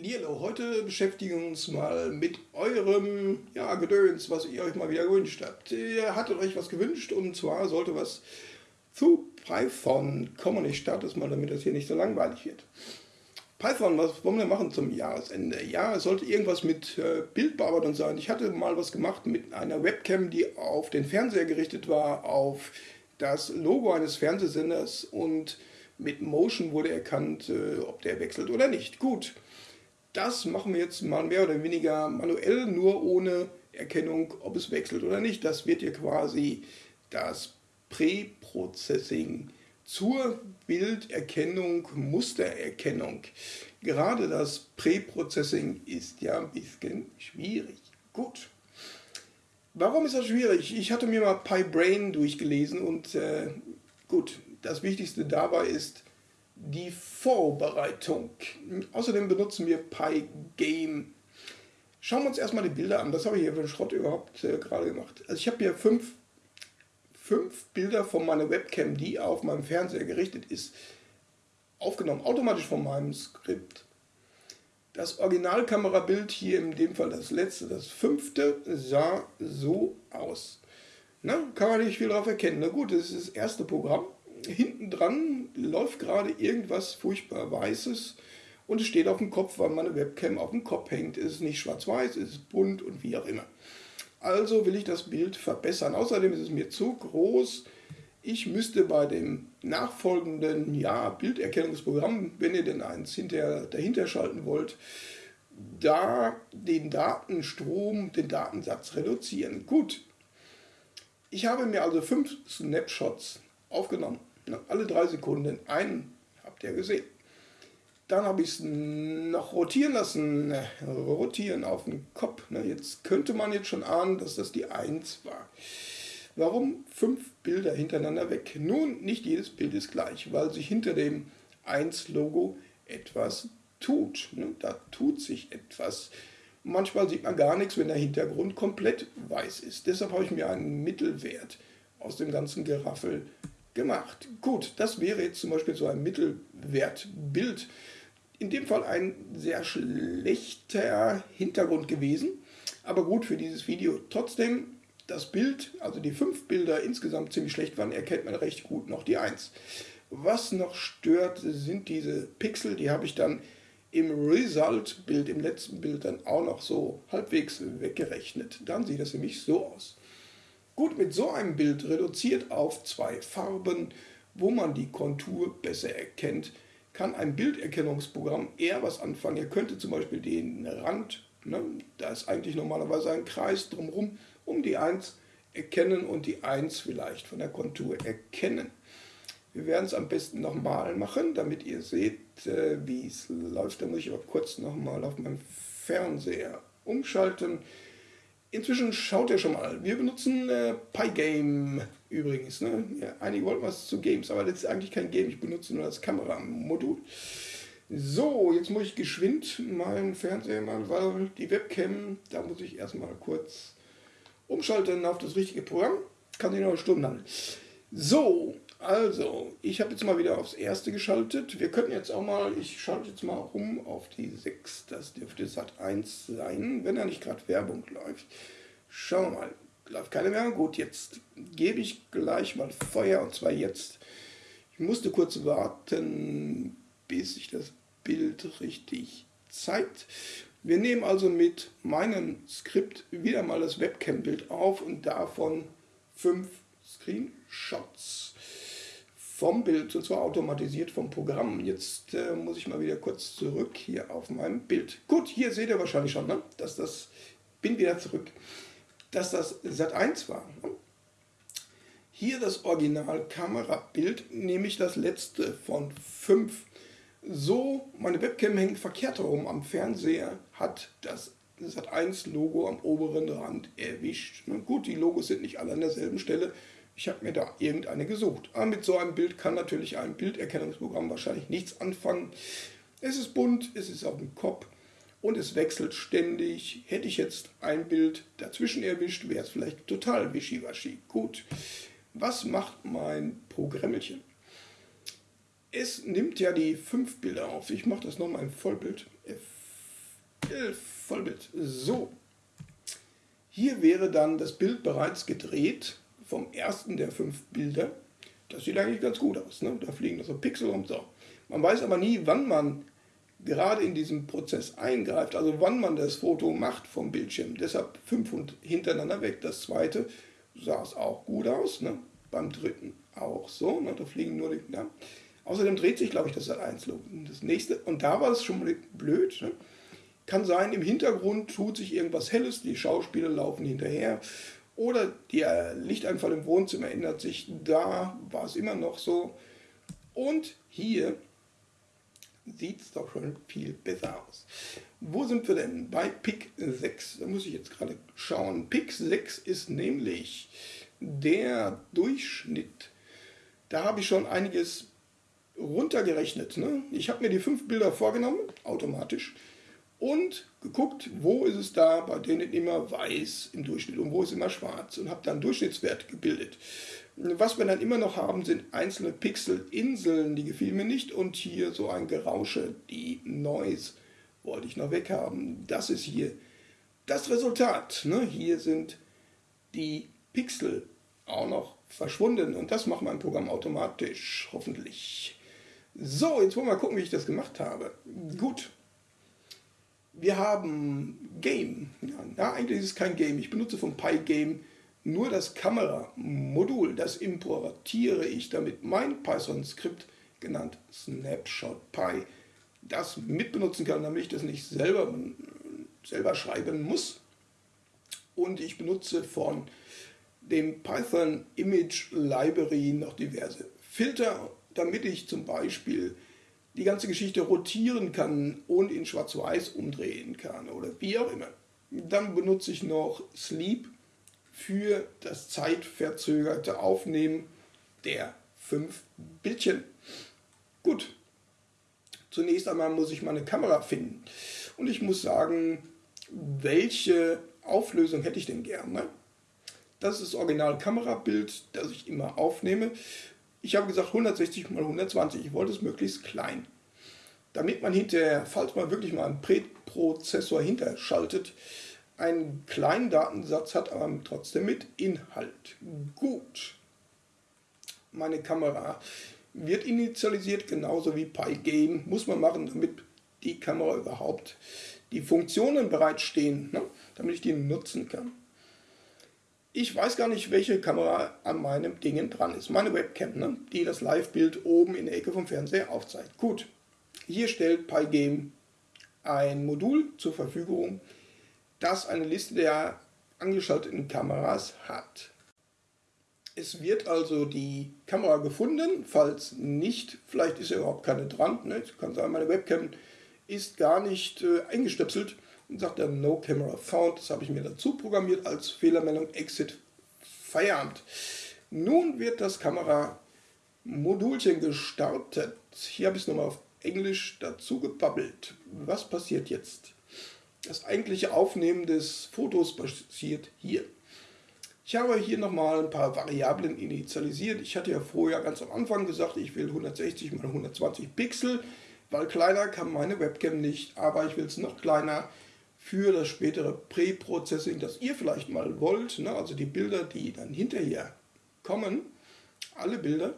Lilo, heute beschäftigen wir uns mal mit eurem ja, Gedöns, was ihr euch mal wieder gewünscht habt. Ihr hattet euch was gewünscht und zwar sollte was zu Python kommen. Ich starte es mal, damit das hier nicht so langweilig wird. Python, was wollen wir machen zum Jahresende? Ja, es sollte irgendwas mit äh, Bildbearbeitung sein. Ich hatte mal was gemacht mit einer Webcam, die auf den Fernseher gerichtet war, auf das Logo eines Fernsehsenders und mit Motion wurde erkannt, äh, ob der wechselt oder nicht. Gut. Das machen wir jetzt mal mehr oder weniger manuell, nur ohne Erkennung, ob es wechselt oder nicht. Das wird hier quasi das Präprocessing zur Bilderkennung, Mustererkennung. Gerade das Präprocessing ist ja ein bisschen schwierig. Gut. Warum ist das schwierig? Ich hatte mir mal PyBrain durchgelesen und äh, gut, das Wichtigste dabei ist, die Vorbereitung. Außerdem benutzen wir Pygame. Schauen wir uns erstmal die Bilder an. Was habe ich hier für einen Schrott überhaupt äh, gerade gemacht? Also ich habe hier fünf, fünf Bilder von meiner Webcam, die auf meinem Fernseher gerichtet ist, aufgenommen, automatisch von meinem Skript. Das Originalkamerabild hier, in dem Fall das letzte, das fünfte, sah so aus. Na, kann man nicht viel darauf erkennen. Na gut, das ist das erste Programm hinten dran läuft gerade irgendwas furchtbar Weißes und es steht auf dem Kopf, weil meine Webcam auf dem Kopf hängt. Es ist nicht schwarz-weiß, es ist bunt und wie auch immer. Also will ich das Bild verbessern. Außerdem ist es mir zu groß. Ich müsste bei dem nachfolgenden ja, Bilderkennungsprogramm, wenn ihr denn eins hinter, dahinter schalten wollt, da den Datenstrom, den Datensatz reduzieren. Gut, ich habe mir also fünf Snapshots aufgenommen. Alle drei Sekunden einen habt ihr gesehen. Dann habe ich es noch rotieren lassen, rotieren auf dem Kopf. Jetzt könnte man jetzt schon ahnen, dass das die 1 war. Warum fünf Bilder hintereinander weg? Nun, nicht jedes Bild ist gleich, weil sich hinter dem 1-Logo etwas tut. Da tut sich etwas. Manchmal sieht man gar nichts, wenn der Hintergrund komplett weiß ist. Deshalb habe ich mir einen Mittelwert aus dem ganzen Geraffel gemacht. Gut, das wäre jetzt zum Beispiel so ein Mittelwertbild. In dem Fall ein sehr schlechter Hintergrund gewesen, aber gut für dieses Video. Trotzdem, das Bild, also die fünf Bilder insgesamt ziemlich schlecht waren, erkennt man recht gut noch die 1. Was noch stört, sind diese Pixel, die habe ich dann im Result-Bild, im letzten Bild dann auch noch so halbwegs weggerechnet. Dann sieht das mich so aus. Gut, mit so einem Bild reduziert auf zwei Farben, wo man die Kontur besser erkennt, kann ein Bilderkennungsprogramm eher was anfangen. Ihr könntet zum Beispiel den Rand, ne, da ist eigentlich normalerweise ein Kreis drumherum, um die 1 erkennen und die 1 vielleicht von der Kontur erkennen. Wir werden es am besten nochmal machen, damit ihr seht, äh, wie es läuft. Da muss ich aber kurz nochmal auf meinem Fernseher umschalten. Inzwischen schaut ihr schon mal. Wir benutzen äh, Pygame übrigens. Ne? Ja, einige wollten was zu Games, aber das ist eigentlich kein Game. Ich benutze nur das Kameramodul. So, jetzt muss ich geschwind meinen Fernseher mal, weil die Webcam, da muss ich erstmal kurz umschalten auf das richtige Programm. Kann sich noch eine Stunde handeln. So, also, ich habe jetzt mal wieder aufs erste geschaltet. Wir könnten jetzt auch mal, ich schalte jetzt mal rum auf die 6. Das dürfte Sat 1 sein, wenn da nicht gerade Werbung läuft. Schauen wir mal. Läuft keine Werbung? Gut, jetzt gebe ich gleich mal Feuer und zwar jetzt. Ich musste kurz warten, bis sich das Bild richtig zeigt. Wir nehmen also mit meinem Skript wieder mal das Webcam-Bild auf und davon fünf Screenshots vom Bild, und zwar automatisiert vom Programm. Jetzt äh, muss ich mal wieder kurz zurück hier auf meinem Bild. Gut, hier seht ihr wahrscheinlich schon, ne, dass das, bin wieder zurück, dass das Sat 1 war. Ne? Hier das Original-Kamerabild, nämlich das letzte von fünf. So, meine Webcam hängt verkehrt herum am Fernseher, hat das Sat 1 Logo am oberen Rand erwischt. Ne? Gut, die Logos sind nicht alle an derselben Stelle, ich habe mir da irgendeine gesucht. Aber mit so einem Bild kann natürlich ein Bilderkennungsprogramm wahrscheinlich nichts anfangen. Es ist bunt, es ist auf dem Kopf und es wechselt ständig. Hätte ich jetzt ein Bild dazwischen erwischt, wäre es vielleicht total wischiwaschi. Gut, was macht mein Programmelchen? Es nimmt ja die fünf Bilder auf. Ich mache das nochmal im Vollbild. Vollbild. So. Hier wäre dann das Bild bereits gedreht vom ersten der fünf Bilder. Das sieht eigentlich ganz gut aus. Ne? Da fliegen so Pixel und so. Man weiß aber nie, wann man gerade in diesem Prozess eingreift, also wann man das Foto macht vom Bildschirm. Deshalb fünf hintereinander weg. Das zweite sah es auch gut aus. Ne? Beim dritten auch so. Ne? Da fliegen nur die. Ja. Außerdem dreht sich, glaube ich, das Sat 1 Das nächste, und da war es schon blöd. Ne? Kann sein, im Hintergrund tut sich irgendwas Helles, die Schauspieler laufen hinterher. Oder der Lichteinfall im Wohnzimmer ändert sich. Da war es immer noch so. Und hier sieht es doch schon viel besser aus. Wo sind wir denn? Bei PIC 6. Da muss ich jetzt gerade schauen. PIC 6 ist nämlich der Durchschnitt. Da habe ich schon einiges runtergerechnet. Ne? Ich habe mir die fünf Bilder vorgenommen, automatisch, und geguckt, wo ist es da, bei denen immer weiß im Durchschnitt und wo ist immer schwarz und habe dann Durchschnittswert gebildet. Was wir dann immer noch haben, sind einzelne Pixelinseln, die gefielen mir nicht und hier so ein Gerausche, die Noise wollte ich noch weghaben. Das ist hier das Resultat. Ne? Hier sind die Pixel auch noch verschwunden und das macht mein Programm automatisch, hoffentlich. So, jetzt wollen wir mal gucken, wie ich das gemacht habe. Gut. Wir haben Game. Ja, eigentlich ist es kein Game. Ich benutze vom Pygame nur das Kameramodul. Das importiere ich, damit mein Python-Skript, genannt SnapshotPy, das mitbenutzen kann, damit ich das nicht selber, selber schreiben muss. Und ich benutze von dem Python Image Library noch diverse Filter damit ich zum Beispiel die ganze Geschichte rotieren kann und in Schwarz-Weiß umdrehen kann oder wie auch immer. Dann benutze ich noch Sleep für das zeitverzögerte Aufnehmen der fünf Bildchen. Gut, zunächst einmal muss ich meine Kamera finden und ich muss sagen, welche Auflösung hätte ich denn gerne? Das ist das Original-Kamerabild, das ich immer aufnehme. Ich habe gesagt 160 x 120, ich wollte es möglichst klein. Damit man hinterher, falls man wirklich mal einen Präprozessor hinterschaltet, einen kleinen Datensatz hat, aber trotzdem mit Inhalt. Gut. Meine Kamera wird initialisiert, genauso wie Pygame. Muss man machen, damit die Kamera überhaupt die Funktionen bereitstehen, ne? damit ich die nutzen kann. Ich weiß gar nicht, welche Kamera an meinem Ding dran ist. Meine Webcam, ne? die das Live-Bild oben in der Ecke vom Fernseher aufzeigt. Gut, hier stellt Pygame ein Modul zur Verfügung, das eine Liste der angeschalteten Kameras hat. Es wird also die Kamera gefunden, falls nicht, vielleicht ist ja überhaupt keine dran. Ne? kann sein, meine Webcam ist gar nicht äh, eingestöpselt und sagt dann No Camera Found. Das habe ich mir dazu programmiert als Fehlermeldung Exit Feierabend. Nun wird das Kameramodulchen gestartet. Hier habe ich es nochmal auf Englisch dazu gebabbelt. Was passiert jetzt? Das eigentliche Aufnehmen des Fotos passiert hier. Ich habe hier nochmal ein paar Variablen initialisiert. Ich hatte ja vorher ganz am Anfang gesagt, ich will 160 x 120 Pixel, weil kleiner kann meine Webcam nicht, aber ich will es noch kleiner für das spätere Pre-Processing, das ihr vielleicht mal wollt, ne? also die Bilder, die dann hinterher kommen, alle Bilder,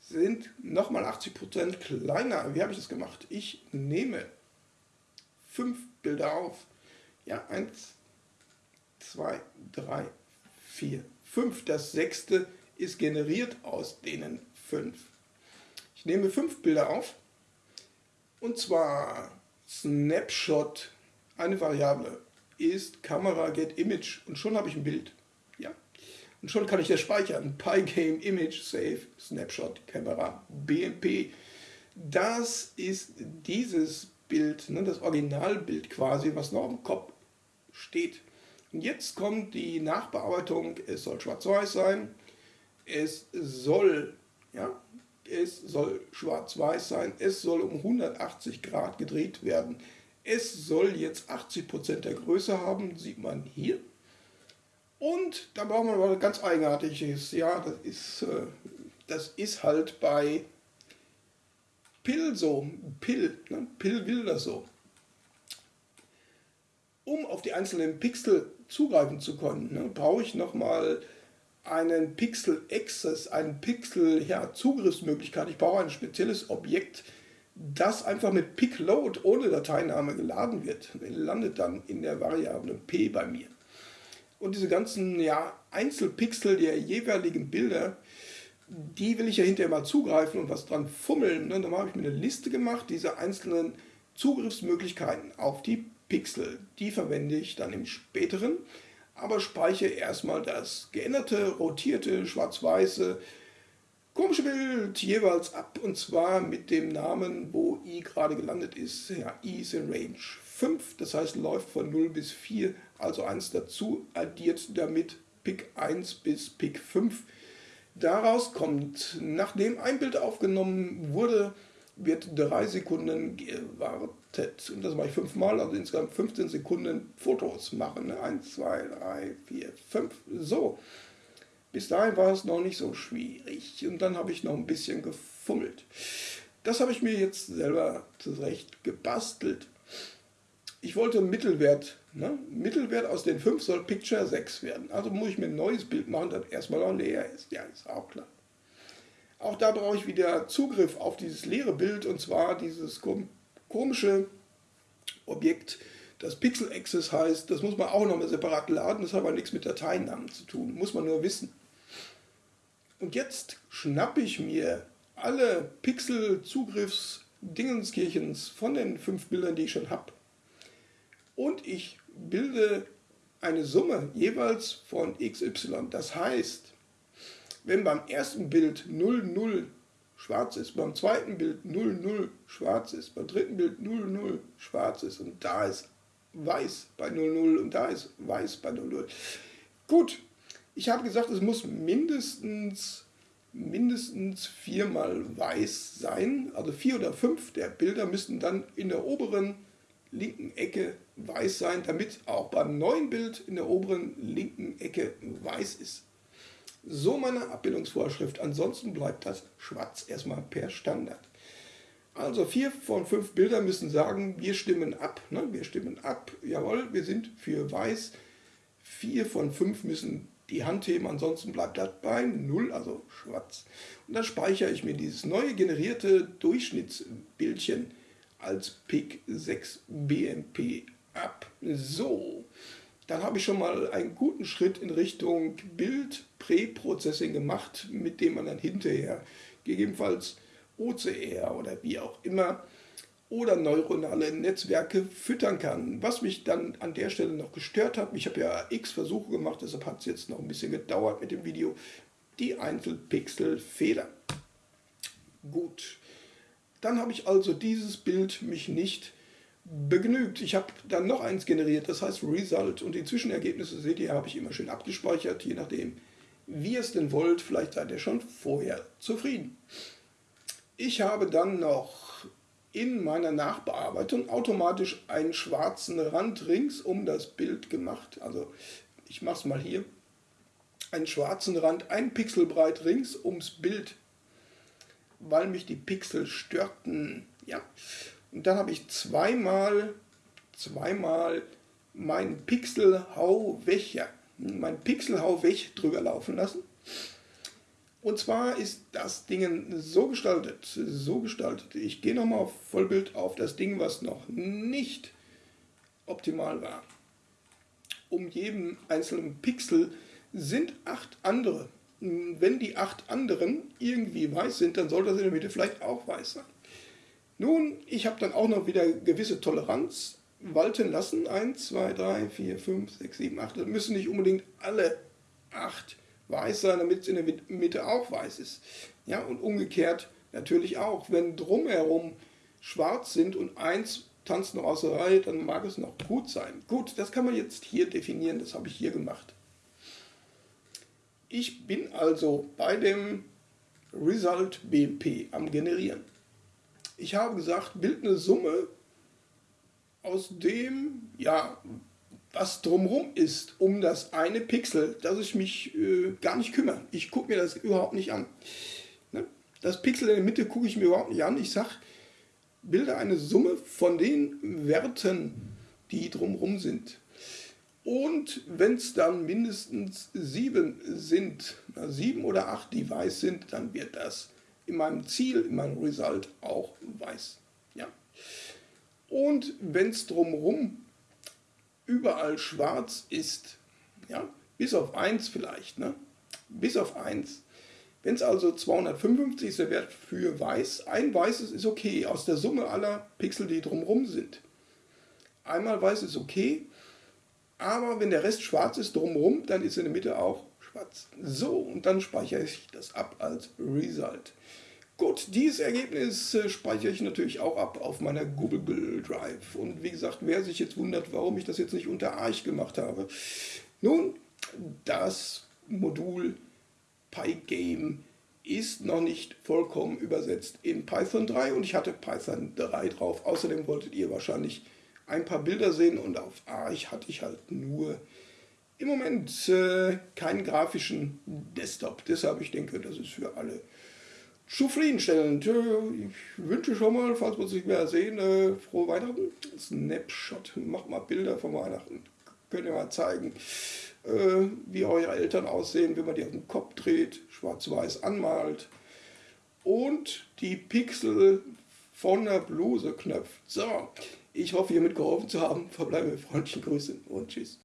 sind nochmal 80% kleiner. Wie habe ich das gemacht? Ich nehme fünf Bilder auf. Ja, eins, zwei, drei, vier, fünf. Das sechste ist generiert aus denen fünf. Ich nehme fünf Bilder auf und zwar Snapshot eine Variable ist Kamera get image und schon habe ich ein Bild. Ja. Und schon kann ich das speichern. Pygame Image Save Snapshot Kamera BMP. Das ist dieses Bild, ne, das Originalbild quasi, was noch im Kopf steht. Und jetzt kommt die Nachbearbeitung. Es soll schwarz-weiß sein. Es soll, ja, es soll schwarz-weiß sein. Es soll um 180 Grad gedreht werden. Es soll jetzt 80% der Größe haben, sieht man hier. Und da brauchen wir was ganz Eigenartiges. Ja, das ist, äh, das ist halt bei Pill so. Pill, ne? Pill will das so. Um auf die einzelnen Pixel zugreifen zu können, ne, brauche ich nochmal einen Pixel Access, einen Pixel ja, Zugriffsmöglichkeit. Ich brauche ein spezielles Objekt, das einfach mit PicLoad ohne Dateiname geladen wird. Landet dann in der Variable p bei mir. Und diese ganzen ja, Einzelpixel der jeweiligen Bilder, die will ich ja hinterher mal zugreifen und was dran fummeln. Ne? Dann habe ich mir eine Liste gemacht, diese einzelnen Zugriffsmöglichkeiten auf die Pixel. Die verwende ich dann im späteren, aber speichere erstmal das geänderte, rotierte, schwarz-weiße, komische Bild jeweils ab und zwar mit dem Namen, wo i gerade gelandet ist. Ja, i ist in Range 5, das heißt läuft von 0 bis 4, also 1 dazu, addiert damit Pick 1 bis Pick 5 Daraus kommt, nachdem ein Bild aufgenommen wurde, wird drei Sekunden gewartet. Und das mache ich fünfmal, also insgesamt 15 Sekunden Fotos machen. Eins, zwei, drei, vier, fünf. So. Bis dahin war es noch nicht so schwierig. Und dann habe ich noch ein bisschen gefummelt. Das habe ich mir jetzt selber zurecht gebastelt. Ich wollte Mittelwert Ne? Mittelwert aus den 5 soll Picture 6 werden. Also muss ich mir ein neues Bild machen, das erstmal noch leer ist. Ja, ist auch klar. Auch da brauche ich wieder Zugriff auf dieses leere Bild und zwar dieses komische Objekt, das Pixel Access heißt. Das muss man auch nochmal separat laden, das hat aber nichts mit Dateinamen zu tun, muss man nur wissen. Und jetzt schnappe ich mir alle Pixel-Zugriffs-Dingenskirchens von den fünf Bildern, die ich schon habe und ich bilde eine Summe jeweils von xy. Das heißt, wenn beim ersten Bild 0, 0 schwarz ist, beim zweiten Bild 0, 0 schwarz ist, beim dritten Bild 0, 0 schwarz ist und da ist weiß bei 0, 0 und da ist weiß bei 0, 0. Gut, ich habe gesagt, es muss mindestens mindestens viermal weiß sein, also vier oder fünf der Bilder müssten dann in der oberen linken Ecke weiß sein, damit auch beim neuen Bild in der oberen linken Ecke weiß ist. So meine Abbildungsvorschrift. Ansonsten bleibt das schwarz erstmal per Standard. Also vier von fünf Bildern müssen sagen, wir stimmen ab. Ne? Wir stimmen ab. Jawohl, wir sind für weiß. Vier von fünf müssen die heben, ansonsten bleibt das bei 0, also schwarz. Und dann speichere ich mir dieses neue generierte Durchschnittsbildchen als PIC 6 BMP ab. So, dann habe ich schon mal einen guten Schritt in Richtung Bild-Präprocessing gemacht, mit dem man dann hinterher gegebenenfalls OCR oder wie auch immer oder neuronale Netzwerke füttern kann. Was mich dann an der Stelle noch gestört hat, ich habe ja x Versuche gemacht, deshalb hat es jetzt noch ein bisschen gedauert mit dem Video, die Einzelpixel-Fehler. Gut, dann habe ich also dieses Bild mich nicht begnügt. Ich habe dann noch eins generiert, das heißt Result. Und die Zwischenergebnisse, seht ihr, habe ich immer schön abgespeichert, je nachdem, wie ihr es denn wollt. Vielleicht seid ihr schon vorher zufrieden. Ich habe dann noch in meiner Nachbearbeitung automatisch einen schwarzen Rand rings um das Bild gemacht. Also ich mache es mal hier. Einen schwarzen Rand, ein Pixel breit rings ums Bild, weil mich die Pixel störten. Ja, und dann habe ich zweimal, zweimal mein Pixel Hau weg, ja, mein Pixel Hau weg drüber laufen lassen. Und zwar ist das Ding so gestaltet, so gestaltet. Ich gehe nochmal auf Vollbild auf das Ding, was noch nicht optimal war. Um jeden einzelnen Pixel sind acht andere. Wenn die acht anderen irgendwie weiß sind, dann soll das in der Mitte vielleicht auch weiß sein. Nun, ich habe dann auch noch wieder gewisse Toleranz walten lassen. 1, 2, 3, 4, 5, 6, 7, 8. Das müssen nicht unbedingt alle 8 weiß sein, damit es in der Mitte auch weiß ist. Ja, und umgekehrt natürlich auch. Wenn drumherum schwarz sind und eins tanzt noch aus der Reihe, dann mag es noch gut sein. Gut, das kann man jetzt hier definieren, das habe ich hier gemacht. Ich bin also bei dem Result BMP am Generieren. Ich habe gesagt, bild eine Summe aus dem, ja, was drumherum ist, um das eine Pixel, dass ich mich äh, gar nicht kümmere. Ich gucke mir das überhaupt nicht an. Ne? Das Pixel in der Mitte gucke ich mir überhaupt nicht an. Ich sage, bilde eine Summe von den Werten, die drumherum sind. Und wenn es dann mindestens sieben sind, sieben oder acht, die weiß sind, dann wird das in meinem Ziel, in meinem Result auch weiß. Ja. Und wenn es drumherum überall schwarz ist, ja, bis auf 1 vielleicht, ne? bis auf 1. Wenn es also 255 ist der Wert für weiß, ein weißes ist okay, aus der Summe aller Pixel, die drumherum sind. Einmal weiß ist okay, aber wenn der Rest schwarz ist drumherum, dann ist in der Mitte auch schwarz. So, und dann speichere ich das ab als Result. Gut, dieses Ergebnis äh, speichere ich natürlich auch ab auf meiner Google Drive. Und wie gesagt, wer sich jetzt wundert, warum ich das jetzt nicht unter Arch gemacht habe. Nun, das Modul Pygame ist noch nicht vollkommen übersetzt in Python 3 und ich hatte Python 3 drauf. Außerdem wolltet ihr wahrscheinlich ein paar Bilder sehen und auf Arch hatte ich halt nur im Moment äh, keinen grafischen Desktop. Deshalb ich denke, das ist für alle zufriedenstellend. Ich wünsche schon mal, falls wir uns nicht mehr sehen, äh, frohe Weihnachten. Snapshot, macht mal Bilder von Weihnachten. Könnt ihr mal zeigen, äh, wie eure Eltern aussehen, wenn man die auf den Kopf dreht, schwarz-weiß anmalt und die Pixel von der Bluse knöpft. So, ich hoffe, ihr mitgeholfen zu haben. Verbleibe mit freundlichen Grüßen und tschüss.